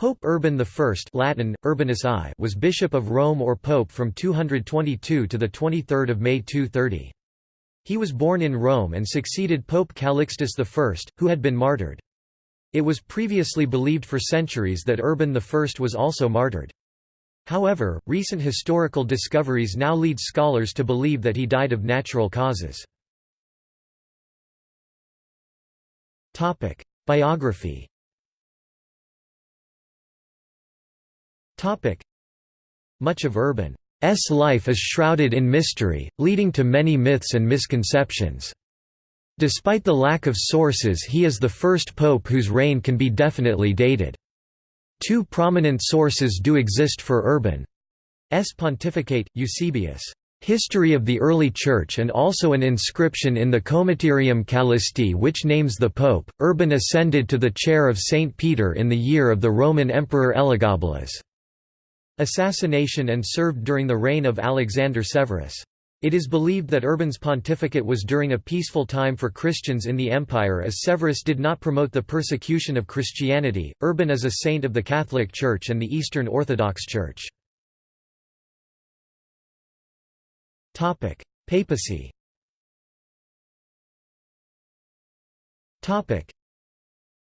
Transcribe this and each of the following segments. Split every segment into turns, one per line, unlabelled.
Pope Urban I Latin, Urbanus I was Bishop of Rome or Pope from 222 to 23 May 230. He was born in Rome and succeeded Pope Calixtus I, who had been martyred. It was previously believed for centuries that Urban I was also martyred. However, recent historical discoveries now lead scholars to believe that he died of natural causes. Biography Much of Urban's life is shrouded in mystery, leading to many myths and misconceptions. Despite the lack of sources he is the first pope whose reign can be definitely dated. Two prominent sources do exist for Urban's pontificate, Eusebius' History of the Early Church and also an inscription in the Coemeterium Callisti which names the pope. Urban ascended to the chair of Saint Peter in the year of the Roman Emperor Elagabalus' assassination and served during the reign of Alexander Severus. It is believed that Urban's pontificate was during a peaceful time for Christians in the empire as Severus did not promote the persecution of Christianity. Urban is a saint of the Catholic Church and the Eastern Orthodox Church. Topic: Papacy. Topic: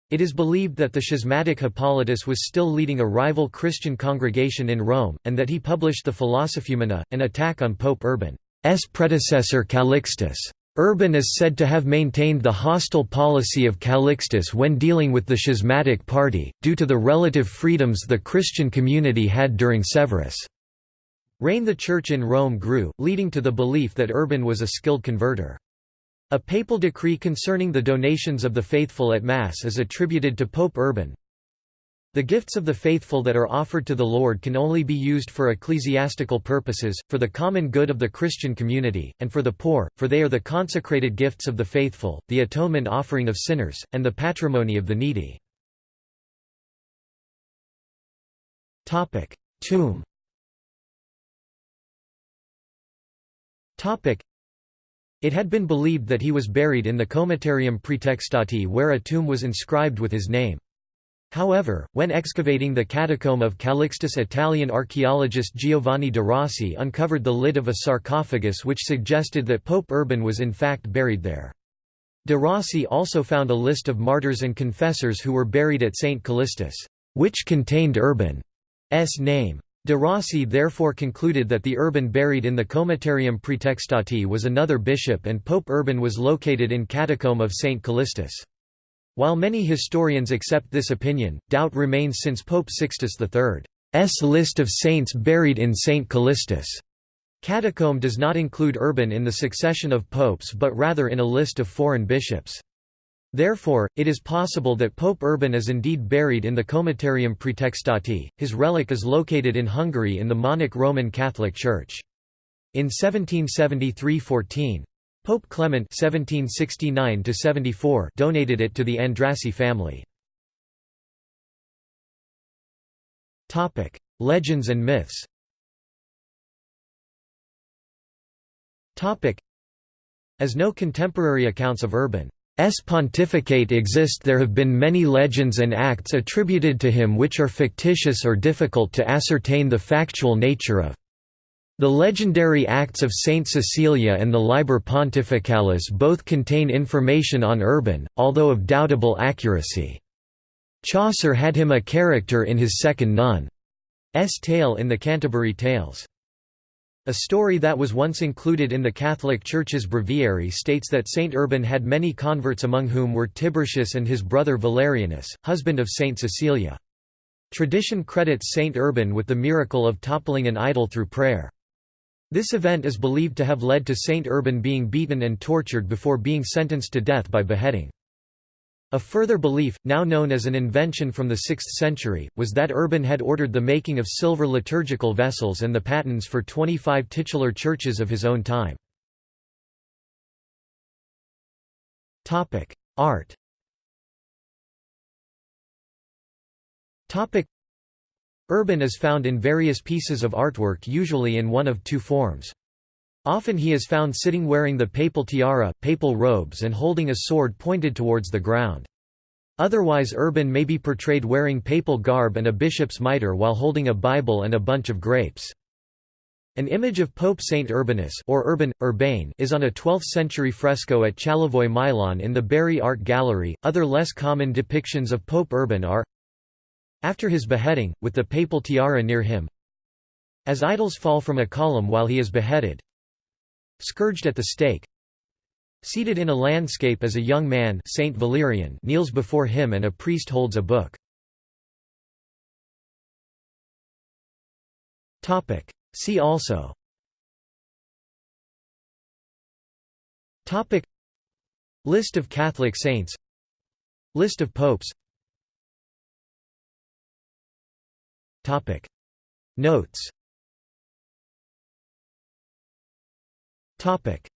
it is believed that the schismatic Hippolytus was still leading a rival Christian congregation in Rome, and that he published the Philosophumena, an attack on Pope Urban's predecessor Calixtus. Urban is said to have maintained the hostile policy of Calixtus when dealing with the schismatic party, due to the relative freedoms the Christian community had during Severus' reign the Church in Rome grew, leading to the belief that Urban was a skilled converter. A papal decree concerning the donations of the faithful at Mass is attributed to Pope Urban. The gifts of the faithful that are offered to the Lord can only be used for ecclesiastical purposes, for the common good of the Christian community, and for the poor, for they are the consecrated gifts of the faithful, the atonement offering of sinners, and the patrimony of the needy. Tomb it had been believed that he was buried in the Coemeterium Praetextati where a tomb was inscribed with his name. However, when excavating the catacomb of Calixtus Italian archaeologist Giovanni de Rossi uncovered the lid of a sarcophagus which suggested that Pope Urban was in fact buried there. De Rossi also found a list of martyrs and confessors who were buried at St. Callistus, which contained Urban's name. De Rossi therefore concluded that the urban buried in the Coemeterium Praetextati was another bishop and Pope Urban was located in Catacomb of St. Callistus. While many historians accept this opinion, doubt remains since Pope Sixtus III's list of saints buried in St. Callistus' catacomb does not include Urban in the succession of popes but rather in a list of foreign bishops. Therefore, it is possible that Pope Urban is indeed buried in the Coemeterium Praetextati. His relic is located in Hungary in the Monok Roman Catholic Church. In 1773–14, Pope Clement (1769–74) donated it to the Andrassy family. Topic: Legends and myths. Topic: As no contemporary accounts of Urban pontificate exist there have been many legends and acts attributed to him which are fictitious or difficult to ascertain the factual nature of. The legendary Acts of Saint Cecilia and the Liber Pontificalis both contain information on Urban, although of doubtable accuracy. Chaucer had him a character in his second nun's tale in the Canterbury Tales. A story that was once included in the Catholic Church's breviary states that Saint Urban had many converts among whom were Tiburtius and his brother Valerianus, husband of Saint Cecilia. Tradition credits Saint Urban with the miracle of toppling an idol through prayer. This event is believed to have led to Saint Urban being beaten and tortured before being sentenced to death by beheading. A further belief, now known as an invention from the 6th century, was that Urban had ordered the making of silver liturgical vessels and the patents for 25 titular churches of his own time. Art Urban is found in various pieces of artwork usually in one of two forms. Often he is found sitting wearing the papal tiara, papal robes and holding a sword pointed towards the ground. Otherwise Urban may be portrayed wearing papal garb and a bishop's mitre while holding a Bible and a bunch of grapes. An image of Pope Saint Urbanus or Urban, Urbane is on a 12th-century fresco at Chalivoy-Milon in the Berry Art Gallery. Other less common depictions of Pope Urban are after his beheading, with the papal tiara near him as idols fall from a column while he is beheaded scourged at the stake. Seated in a landscape as a young man Saint Valerian kneels before him and a priest holds a book. See also. Topic. List of Catholic saints. List of popes. Topic. Notes Topic